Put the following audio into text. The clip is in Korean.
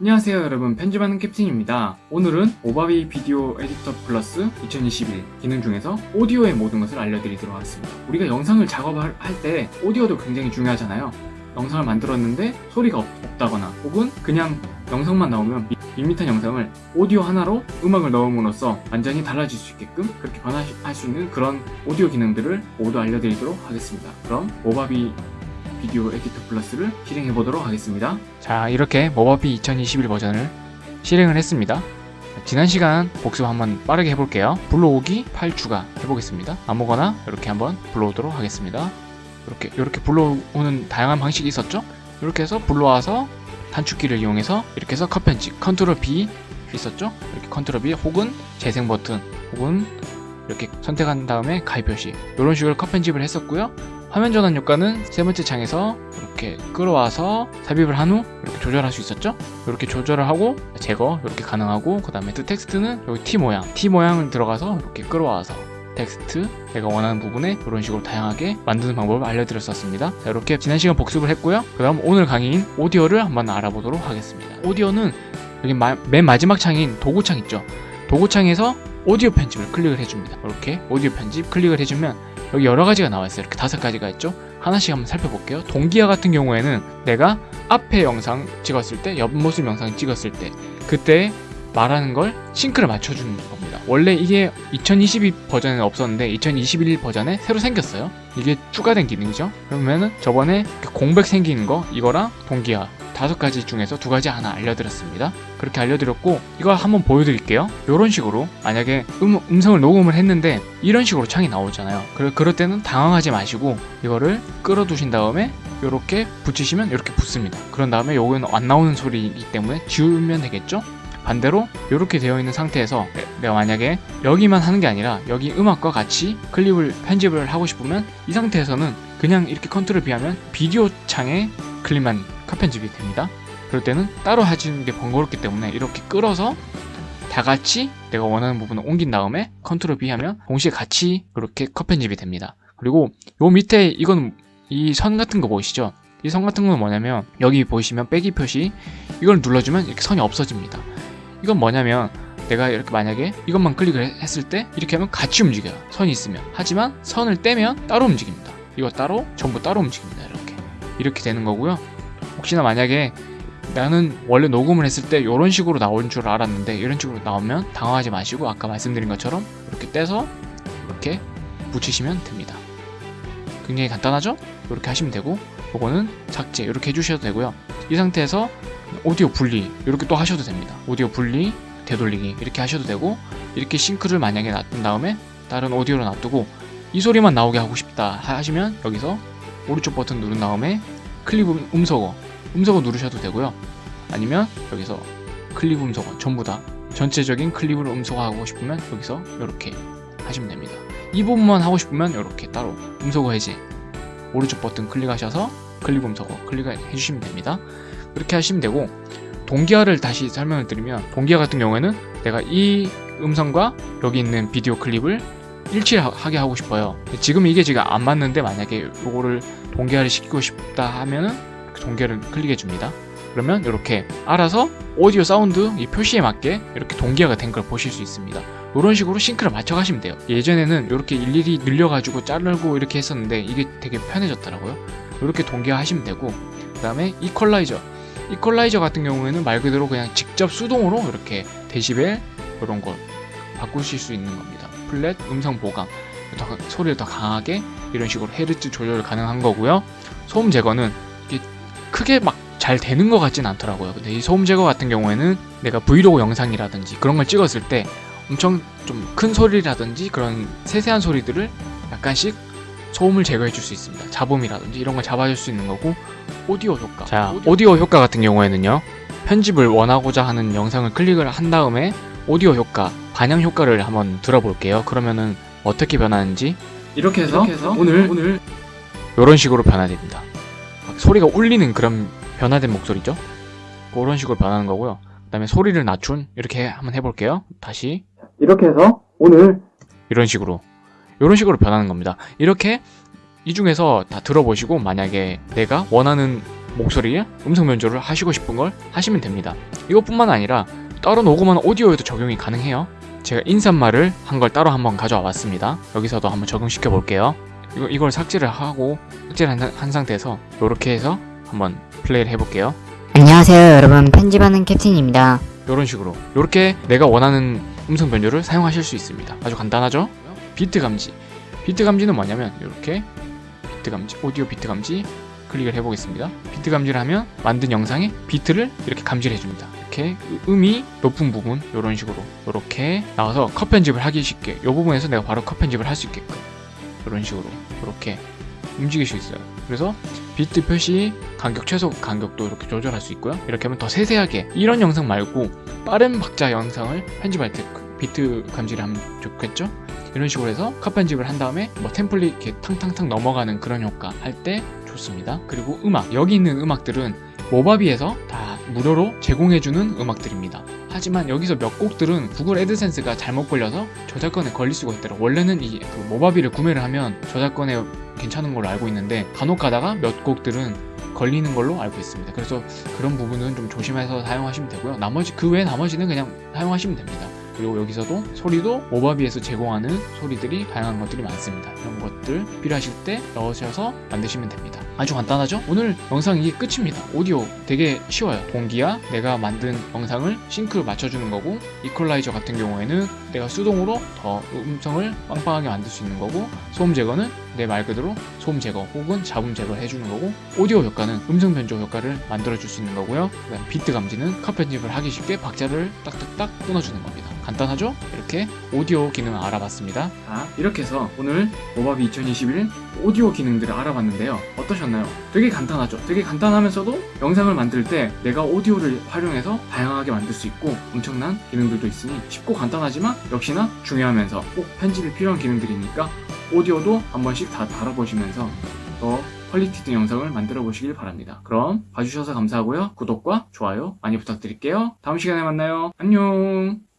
안녕하세요 여러분. 편집하는 캡틴입니다. 오늘은 오바비 비디오 에디터 플러스 2021 기능 중에서 오디오의 모든 것을 알려드리도록 하겠습니다. 우리가 영상을 작업할 때 오디오도 굉장히 중요하잖아요. 영상을 만들었는데 소리가 없, 다거나 혹은 그냥 영상만 나오면 밋밋한 영상을 오디오 하나로 음악을 넣음으로써 완전히 달라질 수 있게끔 그렇게 변화할 수 있는 그런 오디오 기능들을 모두 알려드리도록 하겠습니다. 그럼 오바비 Video Editor Plus를 실행해 보도록 하겠습니다. 자 이렇게 Movavi 2021 버전을 실행을 했습니다. 지난 시간 복습 한번 빠르게 해볼게요. 불러오기 8 추가 해보겠습니다. 아무거나 이렇게 한번 불러오도록 하겠습니다. 이렇게 이렇게 불러오는 다양한 방식이 있었죠? 이렇게 해서 불러와서 단축키를 이용해서 이렇게 해서 컷 편집 컨트롤 B 있었죠? 이렇게 컨트롤 B 혹은 재생 버튼 혹은 이렇게 선택한 다음에 가위 표시 이런 식으로 컷 편집을 했었고요. 화면 전환 효과는 세 번째 창에서 이렇게 끌어와서 삽입을 한 후 이렇게 조절할 수 있었죠? 이렇게 조절을 하고 제거 이렇게 가능하고 그 다음에 텍스트는 여기 T 모양 T 모양을 들어가서 이렇게 끌어와서 텍스트 내가 원하는 부분에 이런 식으로 다양하게 만드는 방법을 알려드렸었습니다. 자, 이렇게 지난 시간 복습을 했고요. 그 다음 오늘 강의인 오디오를 한번 알아보도록 하겠습니다. 오디오는 여기 마, 맨 마지막 창인 도구창 있죠? 도구창에서 오디오 편집을 클릭을 해줍니다. 이렇게 오디오 편집 클릭을 해주면 여기 여러 가지가 나와 있어요. 이렇게 다섯 가지가 있죠. 하나씩 한번 살펴볼게요. 동기화 같은 경우에는 내가 앞에 영상 찍었을 때, 옆모습 영상 찍었을 때, 그때 말하는 걸 싱크를 맞춰주는 겁니다. 원래 이게 2022 버전에 없었는데 2021 버전에 새로 생겼어요. 이게 추가된 기능이죠. 그러면은 저번에 공백 생기는 거 이거랑 동기화 다섯 가지 중에서 두 가지 하나 알려드렸습니다. 그렇게 알려드렸고 이거 한번 보여드릴게요. 이런 식으로 만약에 음, 음성을 녹음을 했는데 이런 식으로 창이 나오잖아요. 그럴, 그럴 때는 당황하지 마시고 이거를 끌어두신 다음에 이렇게 붙이시면 이렇게 붙습니다. 그런 다음에 요거는 안 나오는 소리이기 때문에 지우면 되겠죠? 반대로 이렇게 되어 있는 상태에서 내가 만약에 여기만 하는 게 아니라 여기 음악과 같이 클립을 편집을 하고 싶으면 이 상태에서는 그냥 이렇게 컨트롤 B 하면 비디오 창에 클립만 컷 편집이 됩니다. 그럴 때는 따로 하시는 게 번거롭기 때문에 이렇게 끌어서 다 같이 내가 원하는 부분을 옮긴 다음에 컨트롤 B 하면 동시에 같이 그렇게 컷 편집이 됩니다. 그리고 요 밑에 이건 이 선 같은 거 보이시죠? 이 선 같은 건 뭐냐면 여기 보시면 빼기 표시 이걸 눌러주면 이렇게 선이 없어집니다. 이건 뭐냐면 내가 이렇게 만약에 이것만 클릭을 했을 때 이렇게 하면 같이 움직여요. 선이 있으면. 하지만 선을 떼면 따로 움직입니다. 이거 따로 전부 따로 움직입니다. 이렇게. 이렇게 되는 거고요. 혹시나 만약에 나는 원래 녹음을 했을 때 이런 식으로 나온 줄 알았는데 이런 식으로 나오면 당황하지 마시고 아까 말씀드린 것처럼 이렇게 떼서 이렇게 붙이시면 됩니다. 굉장히 간단하죠? 이렇게 하시면 되고 이거는 작제 이렇게 해주셔도 되고요. 이 상태에서 오디오 분리 이렇게 또 하셔도 됩니다. 오디오 분리 되돌리기 이렇게 하셔도 되고 이렇게 싱크를 만약에 놔둔 다음에 다른 오디오로 놔두고 이 소리만 나오게 하고 싶다 하시면 여기서 오른쪽 버튼 누른 다음에 클립 음소거 음소거 누르셔도 되고요. 아니면 여기서 클립 음소거 전부 다 전체적인 클립을 음소거하고 싶으면 여기서 이렇게 하시면 됩니다. 이 부분만 하고 싶으면 이렇게 따로 음소거 해제 오른쪽 버튼 클릭하셔서 클립 음소거 클릭해 주시면 됩니다 그렇게 하시면 되고 동기화를 다시 설명을 드리면 동기화 같은 경우에는 내가 이 음성과 여기 있는 비디오 클립을 일치하게 하고 싶어요. 지금 이게 지금 안 맞는데 만약에 이거를 동기화를 시키고 싶다 하면은 그 동기화를 클릭해 줍니다. 그러면 이렇게 알아서 오디오 사운드 이 표시에 맞게 이렇게 동기화가 된 걸 보실 수 있습니다. 이런 식으로 sync를 맞춰 가시면 돼요. 예전에는 이렇게 일일이 늘려 가지고 자르고 이렇게 했었는데 이게 되게 편해졌더라고요. 이렇게 동기화 하시면 되고 그 다음에 이퀄라이저 이퀄라이저 같은 경우에는 말 그대로 그냥 직접 수동으로 이렇게 데시벨 이런 걸 바꾸실 수 있는 겁니다. flat 음성 보강. 더, 소리를 더 강하게 이런 식으로 헤르츠 조절 가능한 거고요. 소음 제거는 크게 막 잘 되는 것 같진 않더라고요. 근데 이 소음 제거 같은 경우에는 내가 브이로그 영상이라든지 그런 걸 찍었을 때 엄청 좀 큰 소리라든지 그런 세세한 소리들을 약간씩 소음을 제거해 줄 수 있습니다. 잡음이라든지 이런 걸 잡아줄 수 있는 거고 오디오 효과. 자 오디오. 오디오 효과 같은 경우에는요 편집을 원하고자 하는 영상을 클릭을 한 다음에 오디오 효과 반영 효과를 한번 들어볼게요. 그러면은 어떻게 변하는지. 이렇게 해서, 이렇게 해서 오늘 오늘 이런 식으로 변화됩니다. 소리가 울리는 그런 변화된 목소리죠? 그런 식으로 변하는 거고요. 그 다음에 소리를 낮춘 이렇게 한번 해볼게요. 다시. 이렇게 해서 오늘 이런 식으로 이런 식으로 변하는 겁니다 이렇게 이 중에서 다 들어보시고 만약에 내가 원하는 목소리에 음성 변조를 하시고 싶은 걸 하시면 됩니다. 이것뿐만 아니라 따로 녹음한 오디오에도 적용이 가능해요. 제가 인사말을 한 걸 따로 한번 가져와 봤습니다. 여기서도 한번 적용시켜 볼게요. 이걸 삭제를 하고 삭제를 한, 한 상태에서 이렇게 해서 한번 플레이를 해볼게요. 안녕하세요 여러분 편집하는 캡틴입니다 이런 식으로 이렇게 내가 원하는 음성 변조를 사용하실 수 있습니다. 아주 간단하죠? 비트 감지. 비트 감지는 뭐냐면 이렇게 비트 감지, 오디오 비트 감지 클릭을 해보겠습니다. 비트 감지를 하면 만든 영상에 비트를 이렇게 감지를 해줍니다. 이렇게 음이 높은 부분 이런 식으로 이렇게 나와서 컷 편집을 하기 쉽게 이 부분에서 내가 바로 컷 편집을 할 수 있게끔 이런 식으로 이렇게 움직일 수 있어요. 그래서 비트 표시 간격 최소 간격도 이렇게 조절할 수 있고요. 이렇게 하면 더 세세하게 이런 영상 말고 빠른 박자 영상을 편집할 때그 비트 감지를 하면 좋겠죠? 이런 식으로 해서 컷 편집을 한 다음에 뭐 템플릿 이렇게 탕탕탕 넘어가는 그런 효과 할 때 좋습니다. 그리고 음악 여기 있는 음악들은 모바비에서 다 무료로 제공해주는 음악들입니다. 하지만 여기서 몇 곡들은 구글 애드센스가 잘못 걸려서 저작권에 걸릴 수가 있더라고요. 원래는 이 그 모바비를 구매를 하면 저작권에 괜찮은 걸로 알고 있는데 간혹 가다가 몇 곡들은 걸리는 걸로 알고 있습니다. 그래서 그런 부분은 좀 조심해서 사용하시면 되고요. 나머지 그 외 나머지는 그냥 사용하시면 됩니다. 그리고 여기서도 소리도 모바비에서 제공하는 소리들이 다양한 것들이 많습니다. 이런 것들 필요하실 때 넣으셔서 만드시면 됩니다. 아주 간단하죠? 오늘 영상 이게 끝입니다. 오디오 되게 쉬워요. 동기와 내가 만든 영상을 싱크로 맞춰주는 거고 이퀄라이저 같은 경우에는 내가 수동으로 더 음성을 빵빵하게 만들 수 있는 거고 소음 제거는 내 말 그대로 소음 제거 혹은 잡음 제거를 해주는 거고 오디오 효과는 음성 변조 효과를 만들어줄 수 있는 거고요. 비트 감지는 컷 편집을 하기 쉽게 박자를 딱딱딱 끊어주는 겁니다. 간단하죠? 이렇게 오디오 기능을 알아봤습니다. 자, 이렇게 해서 오늘 모바비 2021 오디오 기능들을 알아봤는데요. 어떠셨 나요? 되게 간단하죠? 되게 간단하면서도 영상을 만들 때 내가 오디오를 활용해서 다양하게 만들 수 있고 엄청난 기능들도 있으니 쉽고 간단하지만 역시나 중요하면서 꼭 편집이 필요한 기능들이니까 오디오도 한 번씩 다 다뤄보시면서 더 퀄리티 있는 영상을 만들어 보시길 바랍니다. 그럼 봐주셔서 감사하고요. 구독과 좋아요 많이 부탁드릴게요. 다음 시간에 만나요. 안녕!